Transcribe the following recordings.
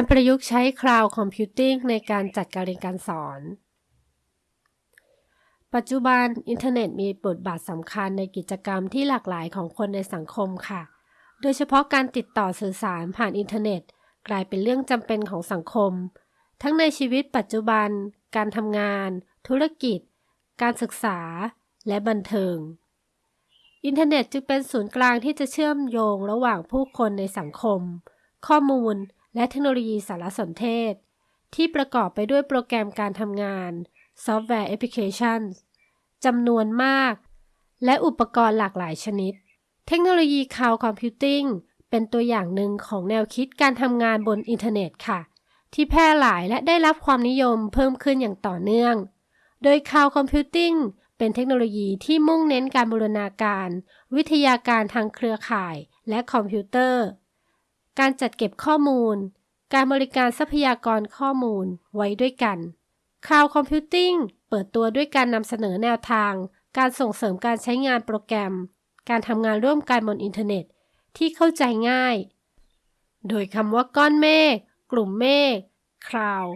การประยุกต์ใช้ Cloud Computing ในการจัดการเรียนการสอน ปัจจุบันอินเทอร์เน็ตมีบทบาทสำคัญในกิจกรรมที่หลากหลายของคนในสังคมค่ะ โดยเฉพาะการติดต่อสื่อสารผ่านอินเทอร์เน็ต กลายเป็นเรื่องจำเป็นของสังคม ทั้งในชีวิตปัจจุบัน การทำงาน ธุรกิจ การศึกษา และบันเทิง อินเทอร์เน็ตจึงเป็นศูนย์กลางที่จะเชื่อมโยงระหว่างผู้คนในสังคม ข้อมูล และเทคโนโลยีสารสนเทศ ที่ประกอบไปด้วยโปรแกรมการทำงาน ซอฟต์แวร์แอปพลิเคชันจำนวนมาก และอุปกรณ์หลากหลายชนิด เทคโนโลยี Cloud Computing เป็นตัวอย่างหนึ่งของแนวคิดการทำงานบนอินเทอร์เน็ตค่ะ ที่แพร่หลายและได้รับความนิยมเพิ่มขึ้นอย่างต่อเนื่อง โดย Cloud Computing เป็นเทคโนโลยีที่มุ่งเน้นการบูรณาการ วิทยาการทางเครือข่าย และคอมพิวเตอร์ การจัดเก็บข้อมูล การบริการทรัพยากรข้อมูลไว้ด้วยกัน Cloud Computing เปิดตัวด้วยการนำเสนอแนวทาง การส่งเสริมการใช้งานโปรแกรม การทำงานร่วมกันบนอินเทอร์เน็ต ที่เข้าใจง่าย โดยคำว่าก้อนเมฆกลุ่มเมฆ Cloud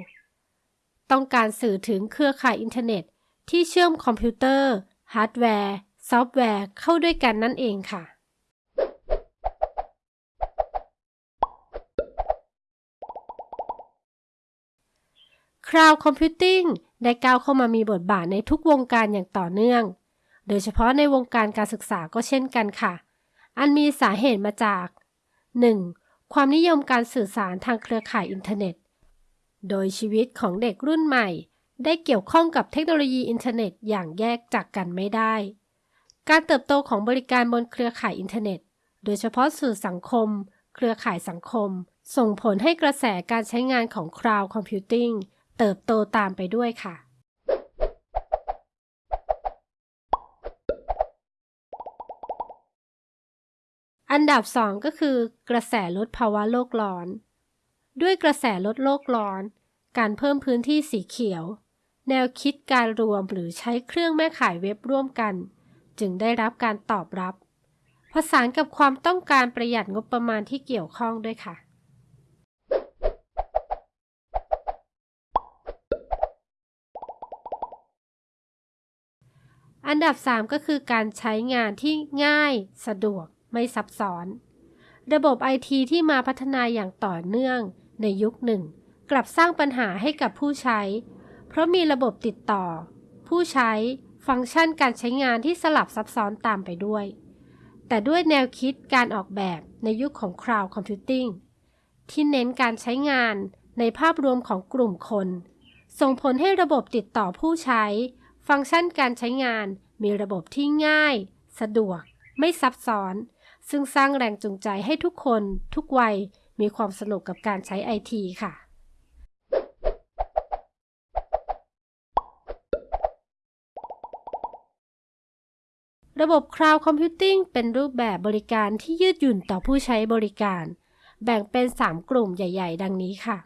ต้องการสื่อถึงเครือข่ายอินเทอร์เน็ต ที่เชื่อมคอมพิวเตอร์ ฮาร์ดแวร์ ซอฟต์แวร์เข้าด้วยกันนั่นเองค่ะ Cloud Computing ได้ก้าวเข้ามามีบทบาทในทุกวงการอย่างต่อเนื่อง โดยเฉพาะในวงการการศึกษาก็เช่นกันค่ะ อันมีสาเหตุมาจาก 1. ความนิยมการสื่อสารทางเครือข่ายอินเทอร์เน็ต โดยชีวิตของเด็กรุ่นใหม่ ได้เกี่ยวข้องกับเทคโนโลยีอินเทอร์เน็ตอย่างแยกจากกันไม่ได้ การเติบโตของบริการบนเครือข่ายอินเทอร์เน็ต โดยเฉพาะสื่อสังคม เครือข่ายสังคม ส่งผลให้กระแสการใช้งานของ Cloud Computing เติบโตตามไปด้วยค่ะ อันดับ 2 ก็คือ กระแสลดภาวะโลกร้อน ด้วยกระแสลดโลกร้อน การเพิ่มพื้นที่สีเขียว แนวคิดการรวมหรือใช้เครื่องแม่ข่ายเว็บร่วมกัน จึงได้รับการตอบรับ ผสานกับความต้องการประหยัดงบประมาณที่เกี่ยวข้องด้วยค่ะ อันดับ 3 ก็คือการใช้งานที่ง่าย สะดวก ไม่ซับซ้อน ระบบไอทีที่มาพัฒนาอย่างต่อเนื่องในยุคหนึ่ง กลับสร้างปัญหาให้กับผู้ใช้ เพราะมีระบบติดต่อ ผู้ใช้ ฟังก์ชันการใช้งานที่สลับซับซ้อนตามไปด้วย แต่ด้วยแนวคิดการออกแบบในยุคของ Cloud Computing ที่เน้นการใช้งานในภาพรวมของกลุ่มคน ส่งผลให้ระบบติดต่อผู้ใช้ ฟังก์ชันการใช้งานมีระบบที่ง่าย สะดวก ไม่ซับซ้อน ซึ่งสร้างแรงจูงใจให้ทุกคน ทุกวัย มีความสนุกกับการใช้ไอทีค่ะระบบ Cloud Computing เป็นรูปแบบบริการที่ยืดหยุ่นต่อผู้ใช้บริการ แบ่งเป็น 3 กลุ่มใหญ่ ๆ ดังนี้ค่ะ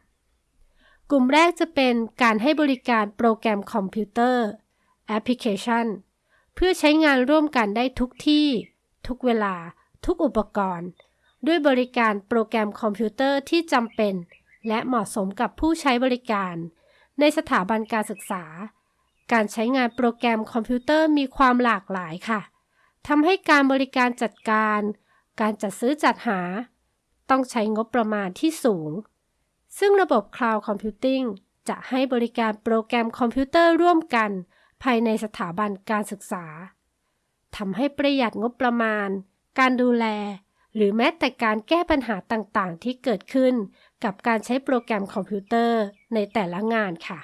กลุ่มแรกจะเป็นการให้บริการโปรแกรมคอมพิวเตอร์ แอปพลิเคชัน เพื่อใช้งานร่วมกันได้ทุกที่ ทุกเวลา ทุกอุปกรณ์ ด้วยบริการโปรแกรมคอมพิวเตอร์ที่จำเป็น และเหมาะสมกับผู้ใช้บริการ ในสถาบันการศึกษา การใช้งานโปรแกรมคอมพิวเตอร์มีความหลากหลายค่ะทำให้การบริการจัดการ การจัดซื้อจัดหา ต้องใช้งบประมาณที่สูง ซึ่งระบบ Cloud Computing จะให้บริการโปรแกรมคอมพิวเตอร์ร่วมกัน ภายในสถาบันการศึกษาทำให้ประหยัดงบประมาณ การดูแล หรือแม้แต่การแก้ปัญหาต่างๆ ที่เกิดขึ้นกับการใช้โปรแกรมคอมพิวเตอร์ในแต่ละงานค่ะ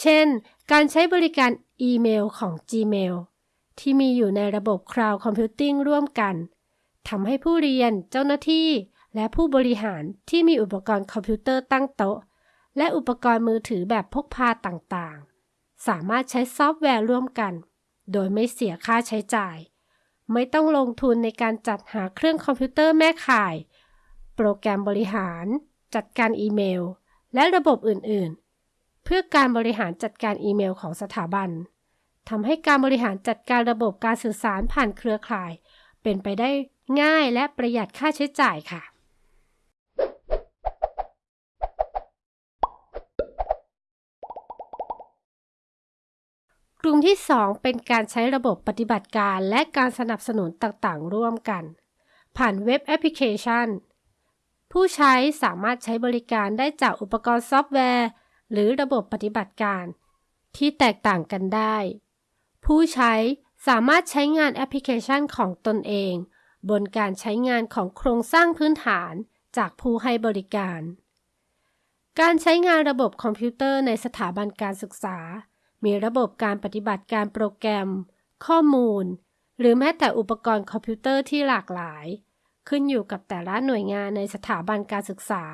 เช่น การใช้บริการอีเมลของ Gmail ที่มีอยู่ในระบบ Cloud Computing ร่วมกันทำให้ผู้เรียนเจ้าหน้าที่ และผู้บริหารที่มีอุปกรณ์คอมพิวเตอร์ตั้งโต๊ะ และอุปกรณ์มือถือแบบพกพาต่างๆ สามารถใช้ซอฟต์แวร์ร่วมกัน โดยไม่เสียค่าใช้จ่าย ไม่ต้องลงทุนในการจัดหาเครื่องคอมพิวเตอร์แม่ข่าย โปรแกรมบริหาร จัดการอีเมล และระบบอื่น ๆ เพื่อการบริหารจัดการอีเมลของสถาบันทำให้การบริหารจัดการระบบการสื่อสารผ่านเครือข่าย เป็นไปได้ง่ายและประหยัดค่าใช้จ่ายค่ะ กลุ่มที่ 2 เป็นการใช้ระบบปฏิบัติการและการสนับสนุนต่างๆ ร่วมกัน ผ่านเว็บแอปพลิเคชัน ผู้ใช้สามารถใช้บริการได้จากอุปกรณ์ซอฟต์แวร์ หรือระบบปฏิบัติการ ที่แตกต่างกันได้ ผู้ใช้สามารถใช้งานแอปพลิเคชันของตนเอง บนการใช้งานของโครงสร้างพื้นฐานจากผู้ให้บริการ การใช้งานระบบคอมพิวเตอร์ในสถาบันการศึกษา มีระบบการปฏิบัติการโปรแกรม ข้อมูล หรือแม้แต่อุปกรณ์คอมพิวเตอร์ที่หลากหลาย ขึ้นอยู่กับแต่ละหน่วยงานในสถาบันการศึกษา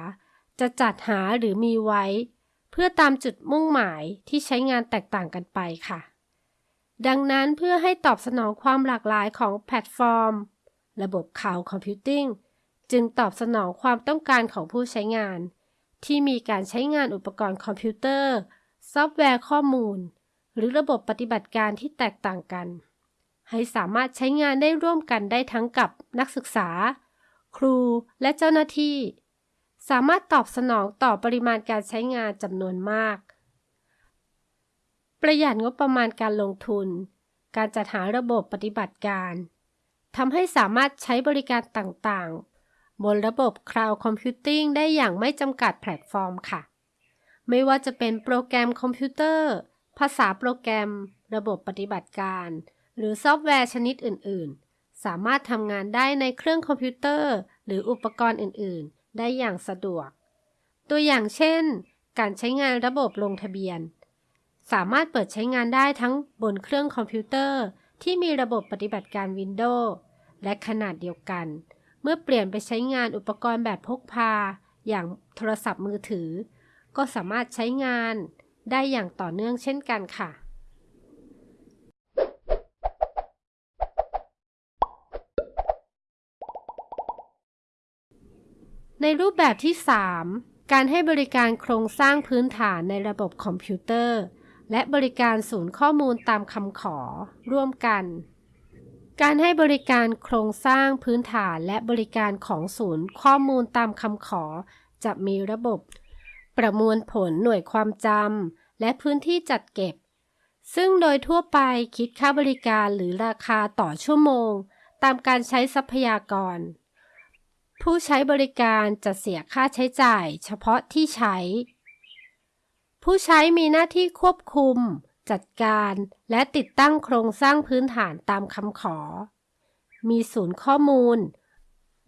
จะจัดหาหรือมีไว้ เพื่อตามจุดมุ่งหมายที่ใช้งานแตกต่างกันไปค่ะ ดังนั้นเพื่อให้ตอบสนองความหลากหลายของแพลตฟอร์ม ระบบ Cloud Computing จึงตอบสนองความต้องการของผู้ใช้งาน ที่มีการใช้งานอุปกรณ์คอมพิวเตอร์ ซอฟต์แวร์ข้อมูล หรือระบบปฏิบัติการที่แตกต่างกัน ให้สามารถใช้งานได้ร่วมกันได้ทั้งกับนักศึกษา ครูและเจ้าหน้าที่ สามารถตอบสนองต่อปริมาณการใช้งานจำนวนมาก ประหยัดงบประมาณการลงทุน การจัดหาระบบปฏิบัติการทำให้สามารถใช้บริการต่างๆ บนระบบ Cloud Computing ได้อย่างไม่จำกัดแพลตฟอร์มค่ะ ไม่ว่าจะเป็นโปรแกรมคอมพิวเตอร์ ภาษาโปรแกรม ระบบปฏิบัติการ หรือซอฟต์แวร์ชนิดอื่น ๆ สามารถทำงานได้ในเครื่องคอมพิวเตอร์ หรืออุปกรณ์อื่น ๆ ได้อย่างสะดวก ตัวอย่างเช่น การใช้งานระบบลงทะเบียน สามารถเปิดใช้งานได้ทั้งบนเครื่องคอมพิวเตอร์ ที่มีระบบปฏิบัติการ Windows และขณะเดียวกัน เมื่อเปลี่ยนไปใช้งานอุปกรณ์แบบพกพา อย่างโทรศัพท์มือถือ ก็สามารถใช้งาน ได้อย่างต่อเนื่องเช่นกันค่ะ ในรูปแบบที่ 3 การให้บริการโครงสร้างพื้นฐานในระบบคอมพิวเตอร์ และบริการศูนย์ข้อมูลตามคำขอ ร่วมกัน การให้บริการโครงสร้างพื้นฐานและบริการของศูนย์ข้อมูลตามคำขอ จะมีระบบ ประมวลผลหน่วยความจำและพื้นที่จัดเก็บ ซึ่งโดยทั่วไปคิดค่าบริการหรือราคาต่อชั่วโมง ตามการใช้ทรัพยากร ผู้ใช้บริการจะเสียค่าใช้จ่ายเฉพาะที่ใช้ ผู้ใช้มีหน้าที่ควบคุม จัดการและติดตั้งโครงสร้างพื้นฐานตามคำขอ มีศูนย์ข้อมูล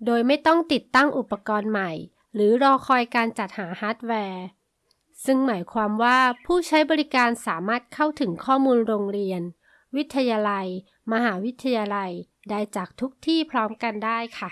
โดยไม่ต้องติดตั้งอุปกรณ์ใหม่ หรือรอคอยการจัดหาฮาร์ดแวร์ ซึ่งหมายความว่าผู้ใช้บริการสามารถเข้าถึงข้อมูลโรงเรียน วิทยาลัย มหาวิทยาลัย ได้จากทุกที่พร้อมกันได้ค่ะ